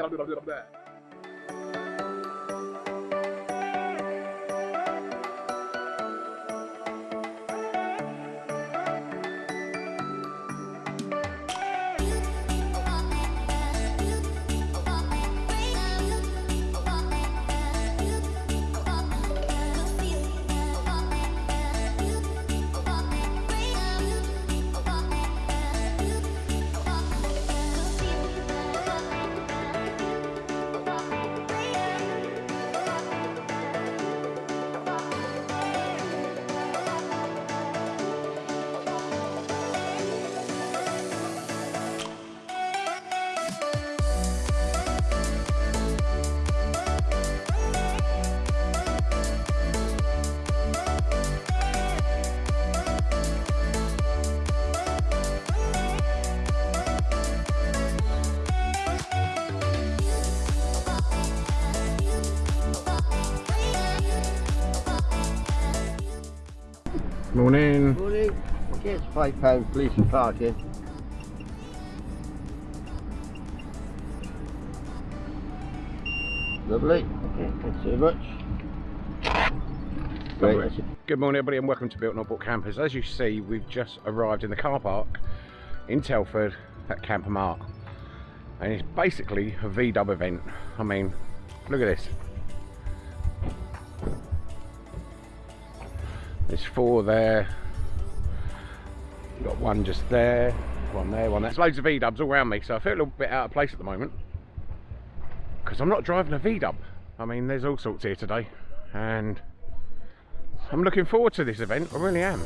Rabbi Rabbi Rabbi. Rabbi Morning. Morning. Gets five pound police and parking. Lovely. Okay, thanks so much. Great. Good morning everybody and welcome to Built Not Bought Campers. As you see, we've just arrived in the car park in Telford at Camper Mart. And it's basically a V-dub event. I mean, look at this. There's four there. Got one just there, one there, one there. There's loads of V-dubs all around me, so I feel a little bit out of place at the moment. Because I'm not driving a V-dub. I mean, there's all sorts here today. And I'm looking forward to this event, I really am.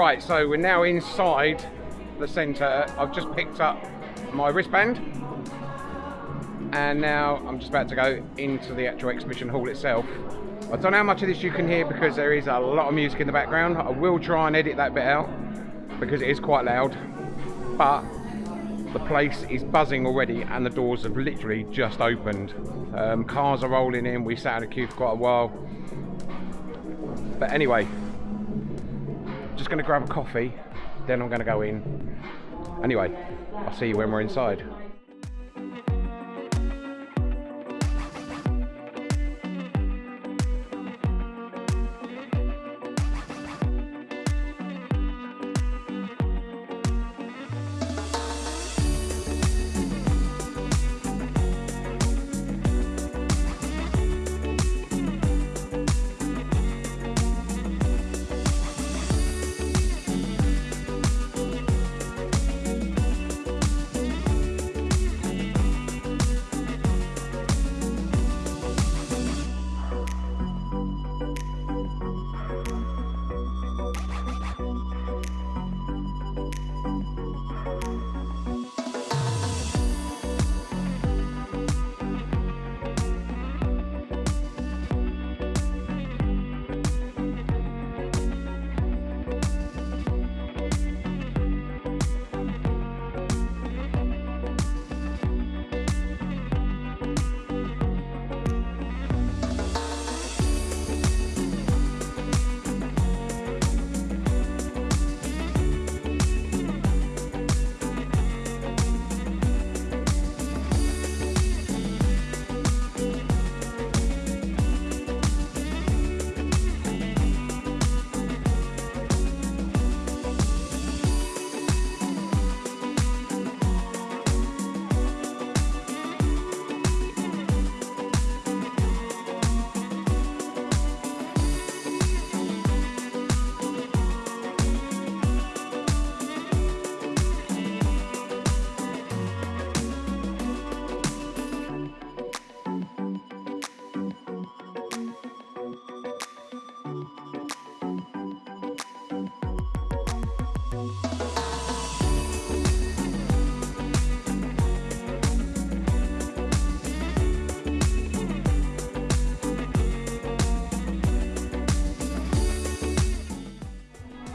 Right, so we're now inside the centre. I've just picked up my wristband and now I'm just about to go into the actual exhibition hall itself. I don't know how much of this you can hear because there is a lot of music in the background. I will try and edit that bit out because it is quite loud. But The place is buzzing already, and the doors have literally just opened. Um, cars are rolling in. We sat in a queue for quite a while. But anyway, just going to grab a coffee, then I'm going to go in. Anyway, I'll see you when we're inside.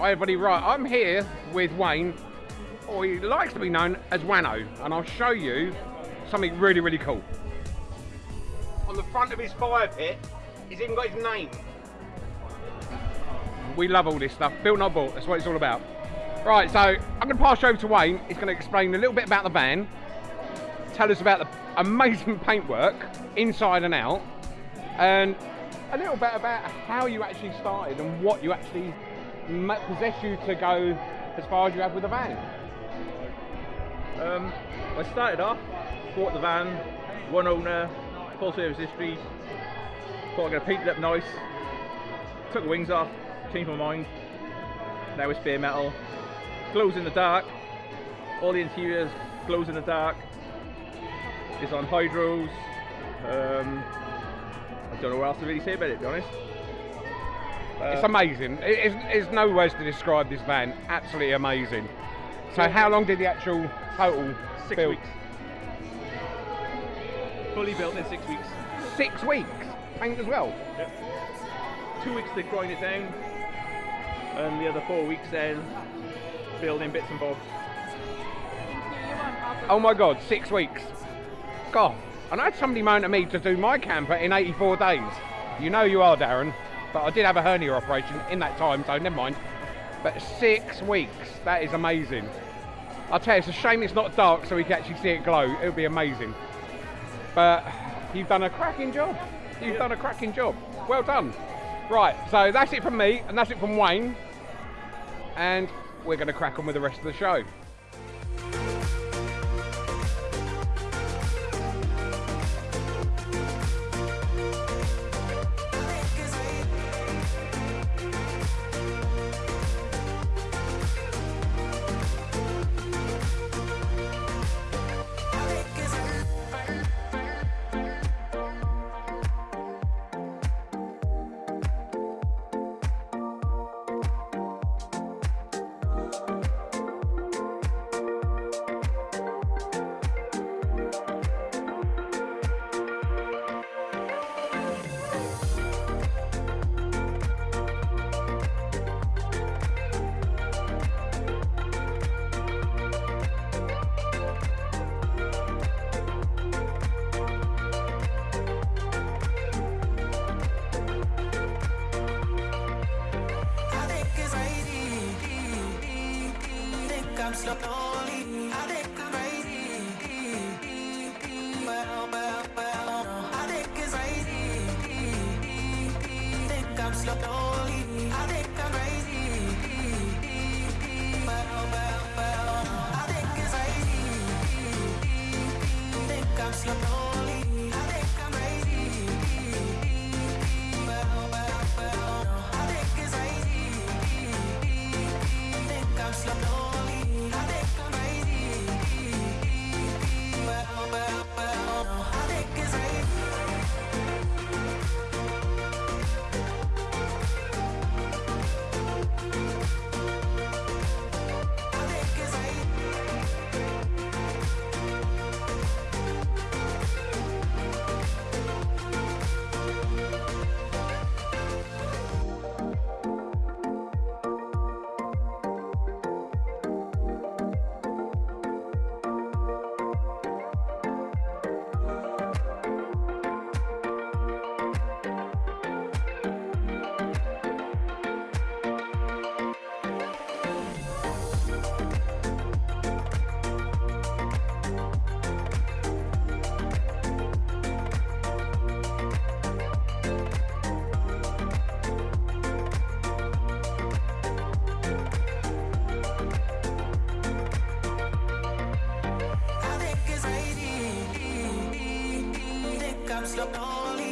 Hi everybody, right, I'm here with Wayne, or he likes to be known as Wano, and I'll show you something really, really cool. On the front of his fire pit, he's even got his name. We love all this stuff, built not bought, that's what it's all about. Right, so I'm going to pass you over to Wayne, he's going to explain a little bit about the van, tell us about the amazing paintwork, inside and out, and a little bit about how you actually started and what you actually possess you to go as far as you have with the van? Um, I started off, bought the van, one owner, full service history. Thought I'm going paint it up nice. Took the wings off, changed my mind. Now it's bare metal. Glows in the dark. All the interiors glows in the dark. It's on hydros. Um, I don't know what else to really say about it, to be honest. It's Uh, amazing. It- It's, there's no words to describe this van. Absolutely amazing. So how long did the actual total six build? weeks. Fully built in six weeks. Six weeks. Paint as well. Yep. Two weeks to grind it down, and the other four weeks then building bits and bobs. Oh my God, six weeks. God, and I had somebody moan at me to do my camper in 84 days. You know you are, Darren. But I did have a hernia operation in that time, so never mind. But six weeks, that is amazing. I'll tell you, it's a shame it's not dark so we can actually see it glow. It would be amazing. But you've done a cracking job. You've done a cracking job. Well done. Right, so that's it from me, and that's it from Wayne. And we're going to crack on with the rest of the show. slip on I'm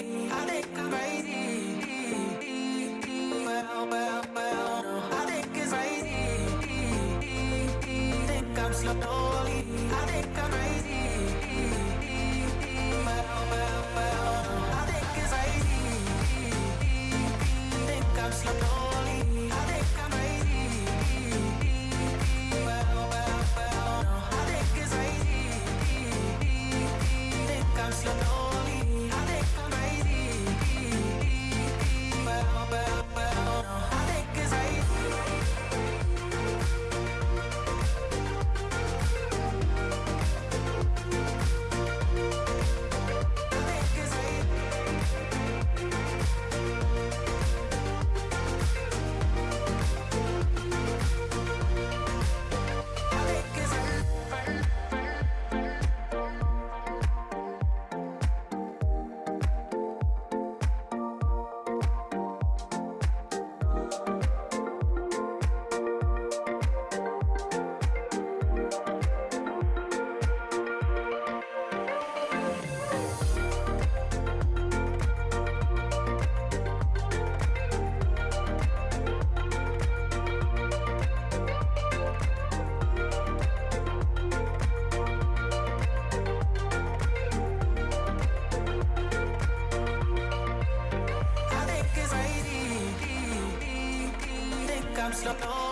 Think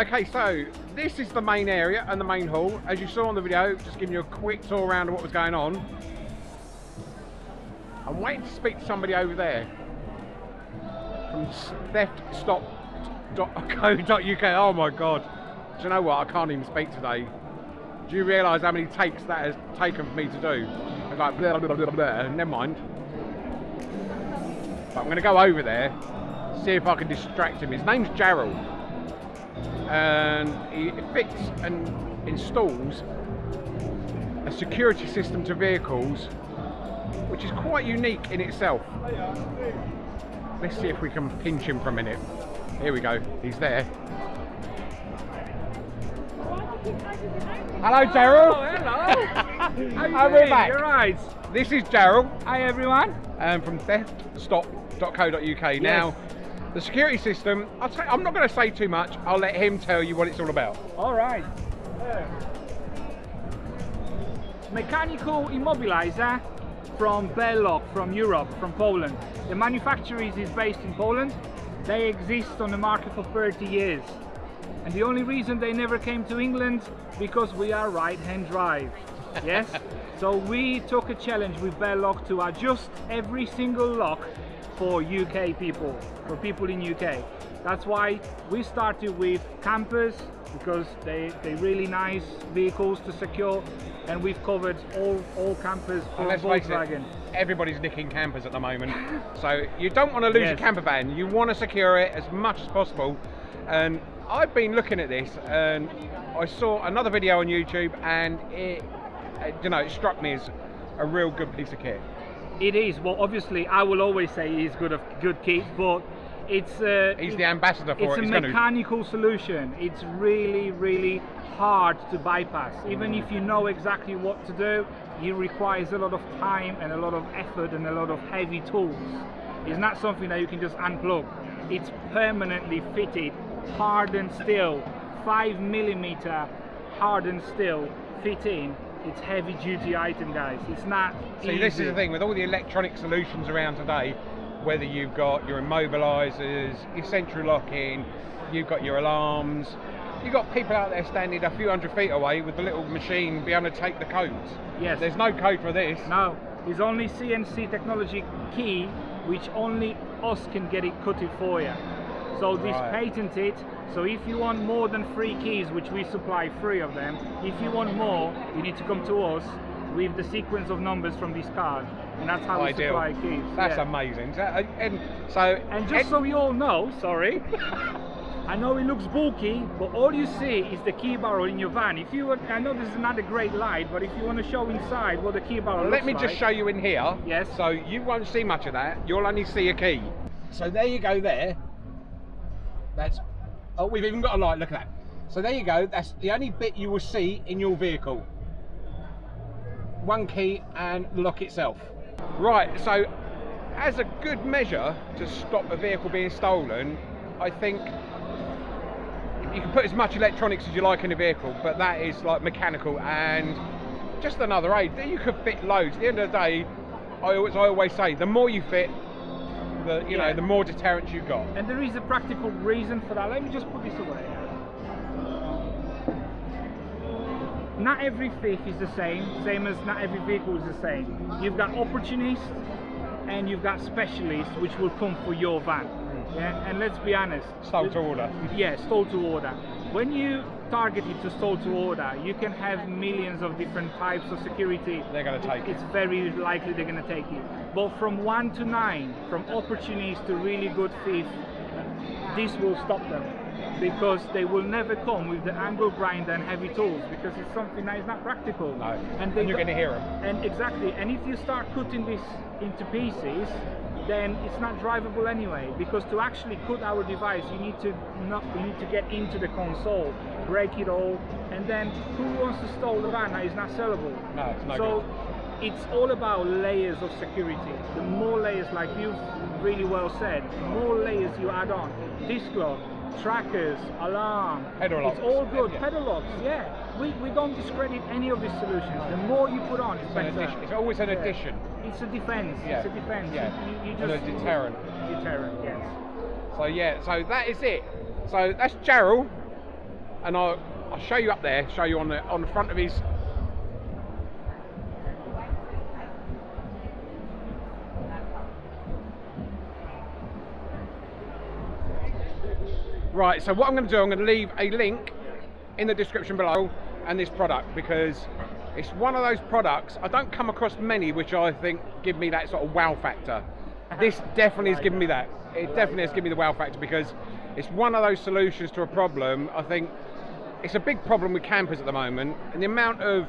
okay, so this is the main area and the main hall. As you saw on the video, just giving you a quick tour around of what was going on. I'm waiting to speak to somebody over there from theftstop.co.uk. Oh my god. Do you know what? I can't even speak today. Do you realise how many takes that has taken for me to do? It's like blah, blah, blah, blah. Never mind. But I'm going to go over there, see if I can distract him. His name's Gerald. And he fits and installs a security system to vehicles which is quite unique in itself. Let's see if we can pinch him for a minute. Here we go, he's there. Hello, Gerald. Oh, hello. How you are we back? You're right. This is Gerald Hi, everyone. um, from theftstop.co.uk. Now, the security system, I'll I'm not going to say too much. I'll let him tell you what it's all about. All right. Mechanical immobilizer from Bear-Lock from Europe, from Poland. The manufacturer is is based in Poland. They exist on the market for 30 years. And the only reason they never came to England because we are right-hand drive. Yes? so we took a challenge with Bear-Lock to adjust every single lock for UK people, for people in UK. That's why we started with campers because they they really nice vehicles to secure, and we've covered all all campers for And Volkswagen. it, everybody's nicking campers at the moment. so you don't want to lose your Yes. camper van. You want to secure it as much as possible. And I've been looking at this and I saw another video on YouTube and it, you know, it struck me as a real good piece of kit. It is well, obviously I will always say he's good of good kit, but it's uh, He's it- the ambassador for it's it. a He's gonna- mechanical solution. It's really, really hard to bypass. Even if you know exactly what to do, it requires a lot of time and a lot of effort and a lot of heavy tools. It's not something that you can just unplug. It's permanently fitted, hardened steel, five millimeter hardened steel fit in. It's heavy duty item, guys. It's not. See, this is the thing with all the electronic solutions around today, whether you've got your immobilizers, your central locking, you've got your alarms, you've got people out there standing a few hundred feet away with the little machine be able to take the codes. Yes. There's no code for this. No, it's only CNC technology key, which only us can get it cut it for you. So this Right. patented. So if you want more than three keys, which we supply three of them, if you want more, you need to come to us with the sequence of numbers from this card, and that's how we supply keys. That's yeah. amazing. So, uh, and so, And just so you all know, sorry, I know it looks bulky, but all you see is the key barrel in your van. If you want, I know this is not a great light, but if you want to show inside what the key barrel let me like, just show you in here. Yes. So you won't see much of that. You'll only see a key. So there you go. There. That's. Oh, we've even got a light. Look at that. So there you go. That's the only bit you will see in your vehicle. One key and the lock itself. Right. So, as a good measure to stop a vehicle being stolen, I think you can put as much electronics as you like in a vehicle, but that is like mechanical and just another aid. You could fit loads. At the end of the day, I always, I always say, the more you fit, the you know, the more deterrence you got. And there is a practical reason for that. Let me just put this away. Not every thief is the same, same as not every vehicle is the same. You've got opportunists and you've got specialists which will come for your van. Hmm. Yeah, and let's be honest. Stole to order. Yeah, stole to order. When you target it to to order, you can have millions of different types of security. They're gonna take it. It's very likely they're gonna take it. But from one to nine, from opportunists to really good thief, this will stop them because they will never come with the angle grinder and heavy tools because it's something that is not practical. No. and, And you're gonna hear them. And exactly, and if you start cutting this into pieces, then it's not drivable anyway. Because to actually cut our device, you need to not, you need to get into the console, break it all, and then who wants to stole the van that is not sellable? No, it's no so it's all about layers of security. The more layers, like you've really well said, the more layers you add on, disc lock, trackers, alarm, Pedal it's all good. Yeah. Pedal locks, yeah. We, we don't discredit any of these solutions. The more you put on, it's, It's better. addition. It's always an Yeah. addition. It's a defense. Yeah. It's a defense. Yeah. You, you And a deterrent. Deterrent. Yes. So yeah, so that is it. So that's Gerald, and I'll I'll show you up there. Show you on the on the front of his. Right, so what I'm going to do, I'm going to leave a link in the description below and this product because it's one of those products I don't come across many which I think give me that sort of wow factor. Uh-huh. This definitely has given me that. It definitely has given me the wow factor because it's one of those solutions to a problem. I think it's a big problem with campers at the moment, and the amount of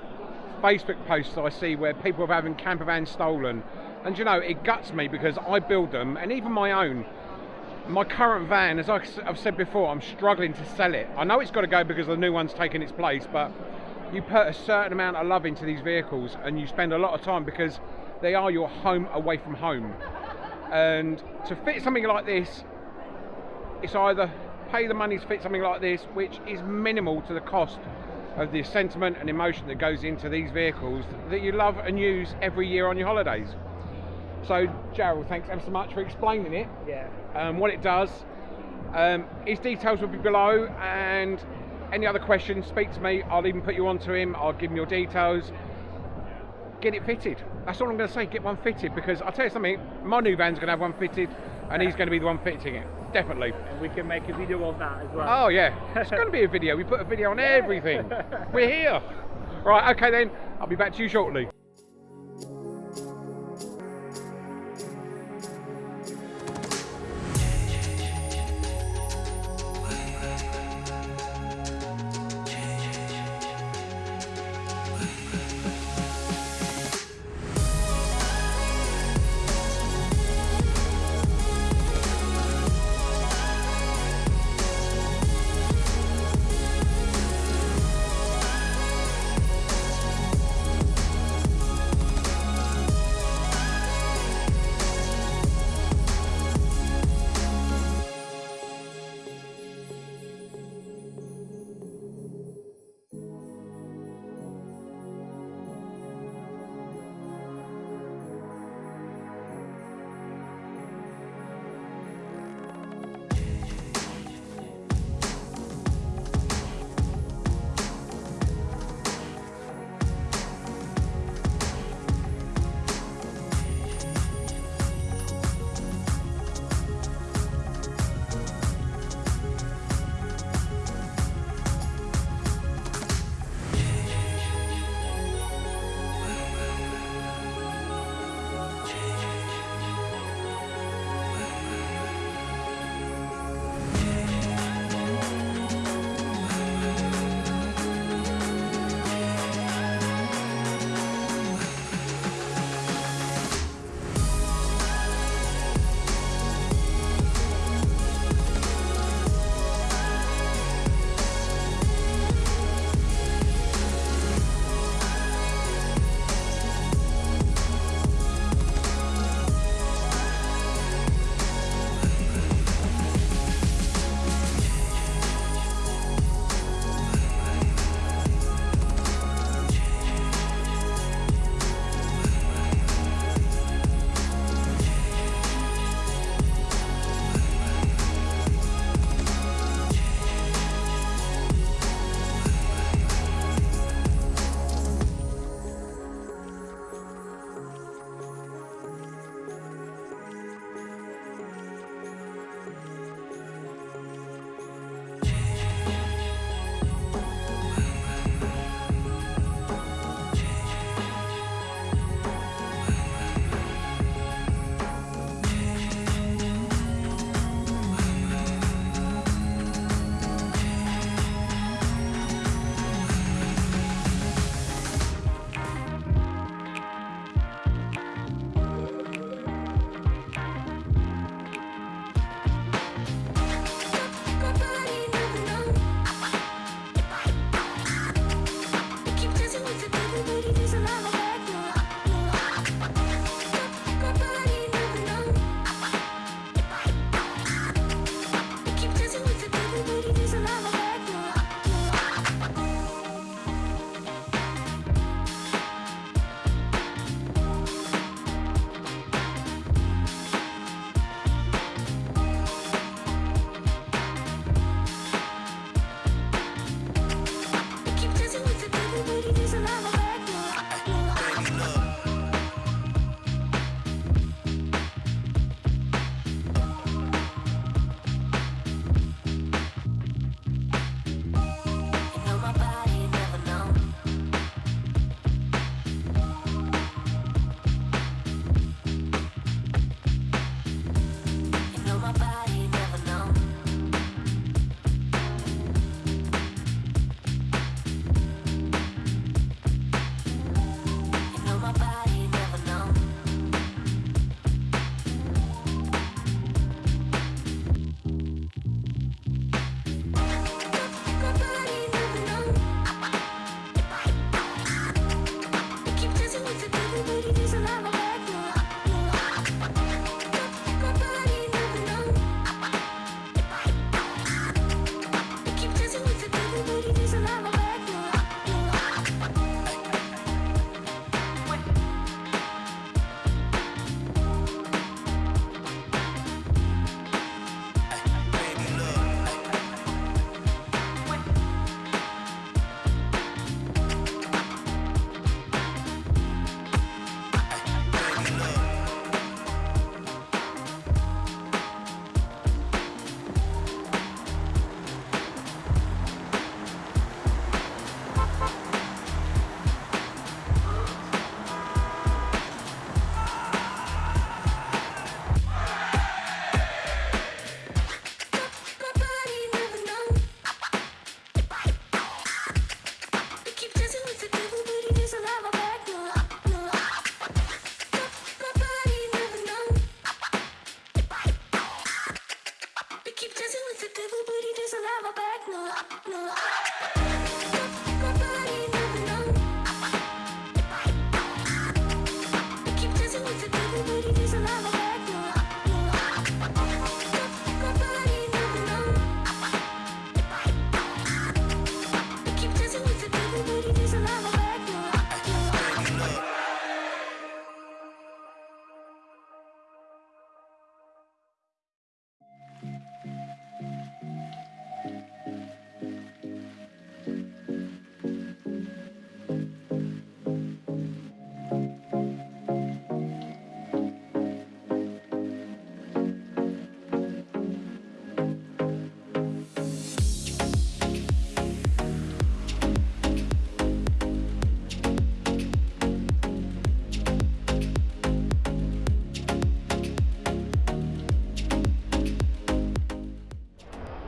Facebook posts I see where people are having camper vans stolen, and you know it guts me because I build them, and even my own. My current van, as I've said before, I'm struggling to sell it. I know it's got to go because the new one's taken its place, but you put a certain amount of love into these vehicles, and you spend a lot of time because they are your home away from home. And to fit something like this, it's either pay the money to fit something like this, which is minimal to the cost of the sentiment and emotion that goes into these vehicles that you love and use every year on your holidays. So, Gerald, thanks ever so much for explaining it, Yeah. um, what it does. Um, his details will be below, and any other questions, speak to me. I'll even put you onto him. I'll give him your details. Get it fitted. That's all I'm going to say. Get one fitted because I'll tell you something. My new van's going to have one fitted, and he's going to be the one fitting it. Definitely. And we can make a video of that as well. Oh yeah, it's going to be a video. We put a video on everything. We're here. Right. Okay then. I'll be back to you shortly.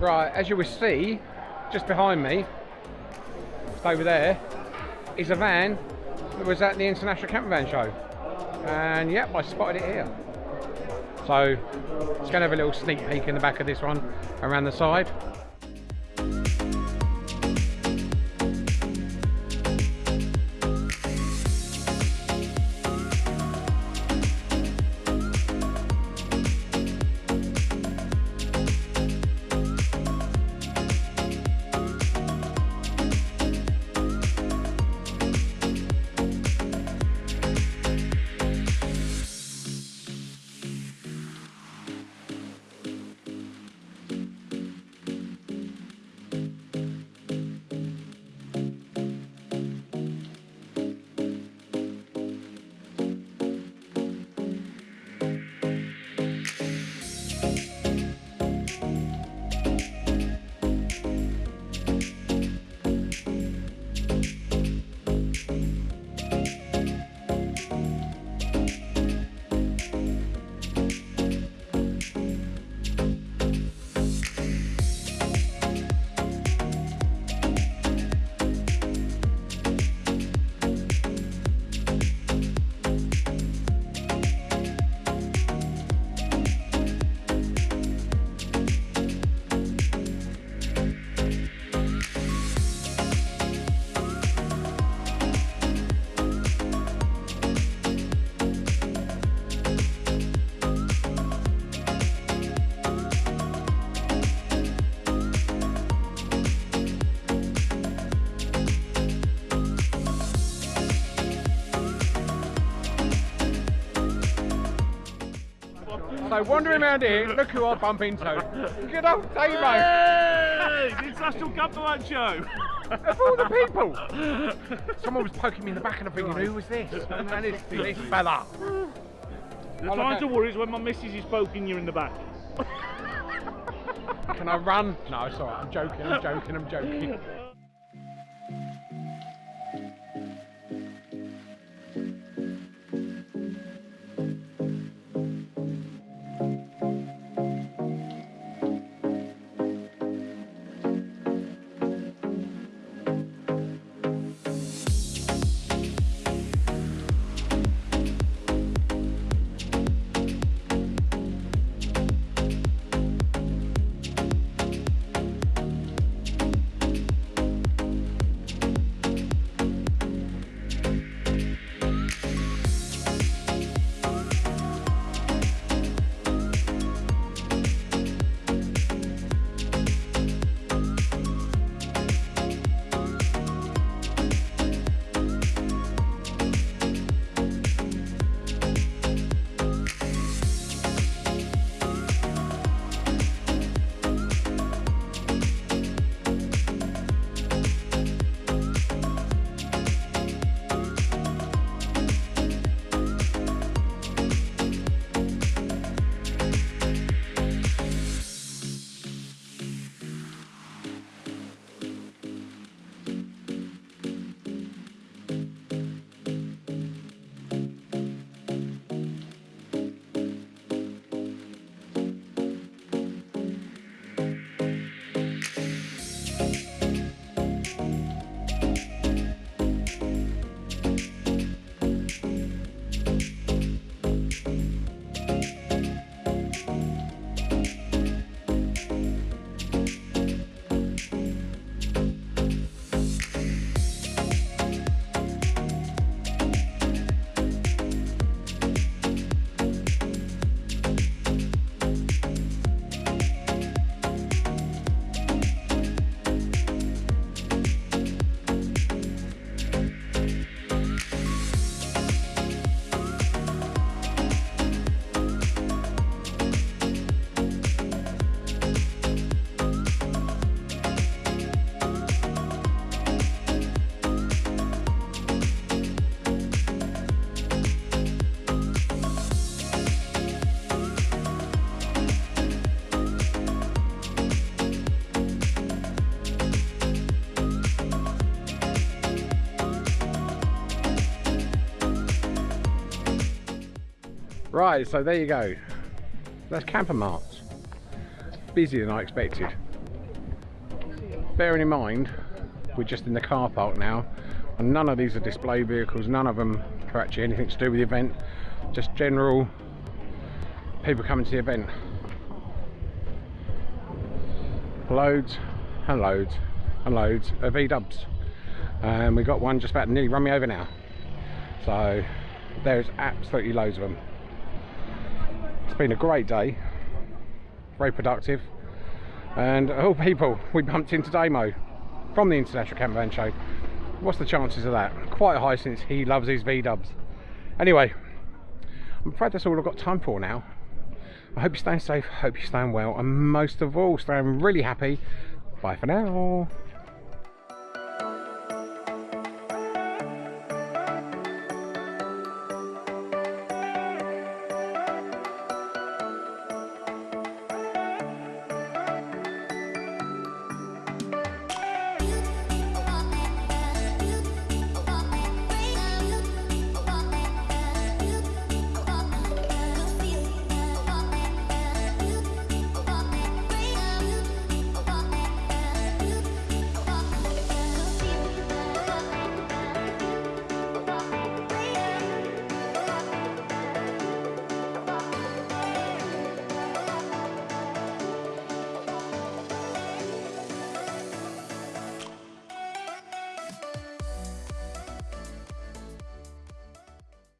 Right, as you will see, just behind me, over there, is a van that was at the International Camper Van Show. And yep, I spotted it here. So, it's going to have a little sneak peek in the back of this one, around the side. So wandering around here, look who I bump into. Good old Damo. Hey, the International Show. Of all the people. Someone was poking me in the back and I'm thinking, who was this? And it's this fella. The Oh, time to worry is when my missus is poking you in the back. Can I run? No, it's alright. I'm joking, I'm joking, I'm joking. Right, so there you go. That's Camper Marts. Busier than I expected. bearing in mind we're just in the car park now and none of these are display vehicles none of them are actually anything to do with the event just general people coming to the event loads and loads and loads of V-dubs and we've got one just about nearly run me over now so there's absolutely loads of them it's been a great day. Very productive. And all people we bumped into Damo from the International Campervan Show. What's the chances of that? Quite high since he loves his V-dubs. Anyway I'm afraid that's all I've got time for now. I hope you're staying safe, hope you're staying well, and most of all, staying really happy. Bye for now.